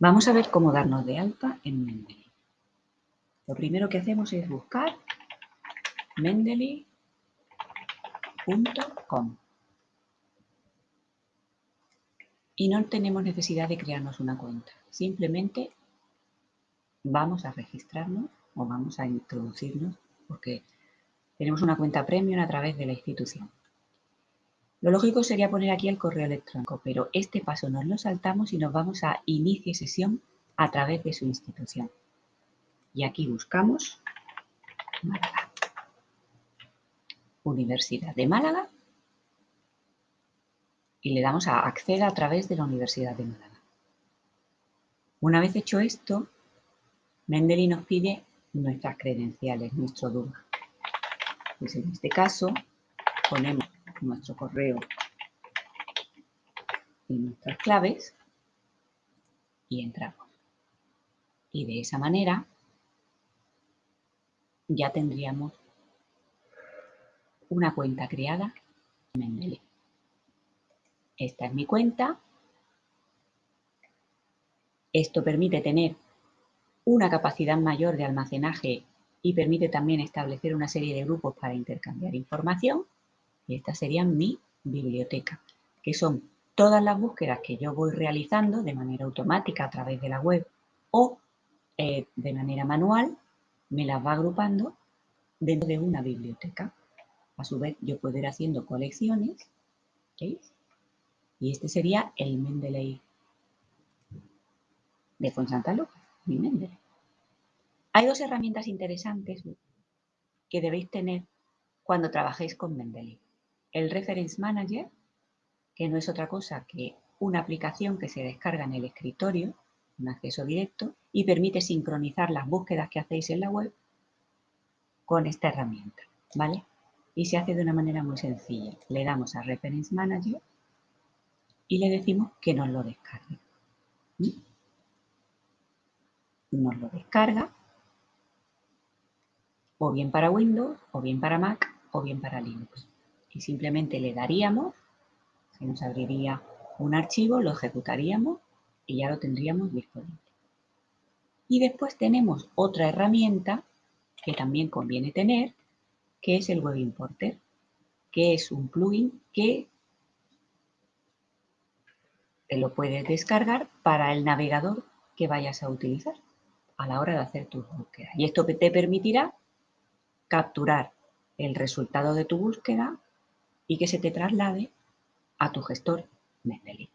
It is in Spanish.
Vamos a ver cómo darnos de alta en Mendeley. Lo primero que hacemos es buscar mendeley.com y no tenemos necesidad de crearnos una cuenta. Simplemente vamos a registrarnos o vamos a introducirnos porque tenemos una cuenta premium a través de la institución. Lo lógico sería poner aquí el correo electrónico, pero este paso nos lo saltamos y nos vamos a inicie sesión a través de su institución. Y aquí buscamos Málaga. Universidad de Málaga y le damos a acceder a través de la Universidad de Málaga. Una vez hecho esto, Mendeley nos pide nuestras credenciales, nuestro DUMA. Pues en este caso ponemos nuestro correo y nuestras claves y entramos. Y de esa manera ya tendríamos una cuenta creada en Mendeley. Esta es mi cuenta. Esto permite tener una capacidad mayor de almacenaje y permite también establecer una serie de grupos para intercambiar información. Y esta sería mi biblioteca, que son todas las búsquedas que yo voy realizando de manera automática a través de la web o eh, de manera manual, me las va agrupando dentro de una biblioteca. A su vez, yo puedo ir haciendo colecciones, ¿veis? Y este sería el Mendeley de Fonsanta Lucas, mi Mendeley. Hay dos herramientas interesantes que debéis tener cuando trabajéis con Mendeley el Reference Manager, que no es otra cosa que una aplicación que se descarga en el escritorio, un acceso directo, y permite sincronizar las búsquedas que hacéis en la web con esta herramienta, ¿vale? Y se hace de una manera muy sencilla. Le damos a Reference Manager y le decimos que nos lo descargue. ¿Mm? Nos lo descarga o bien para Windows, o bien para Mac, o bien para Linux y simplemente le daríamos, se nos abriría un archivo, lo ejecutaríamos y ya lo tendríamos disponible. Y después tenemos otra herramienta que también conviene tener, que es el Web Importer, que es un plugin que te lo puedes descargar para el navegador que vayas a utilizar a la hora de hacer tus búsquedas. Y esto te permitirá capturar el resultado de tu búsqueda y que se te traslade a tu gestor Mendeley.